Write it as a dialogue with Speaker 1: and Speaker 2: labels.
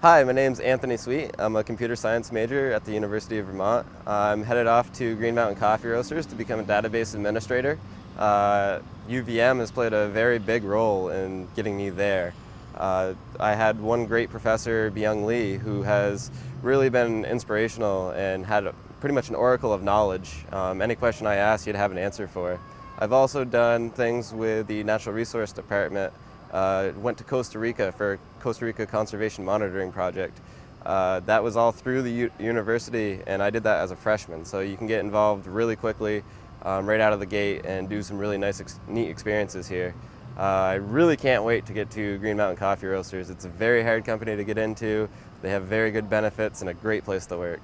Speaker 1: Hi, my name's Anthony Sweet. I'm a computer science major at the University of Vermont. I'm headed off to Green Mountain Coffee Roasters to become a database administrator. Uh, UVM has played a very big role in getting me there. Uh, I had one great professor, Byung Lee, who has really been inspirational and had pretty much an oracle of knowledge. Um, any question I asked, he'd have an answer for. I've also done things with the Natural Resource Department uh, went to Costa Rica for Costa Rica Conservation Monitoring Project. Uh, that was all through the U university and I did that as a freshman. So you can get involved really quickly um, right out of the gate and do some really nice, ex neat experiences here. Uh, I really can't wait to get to Green Mountain Coffee Roasters. It's a very hard company to get into. They have very good benefits and a great place to work.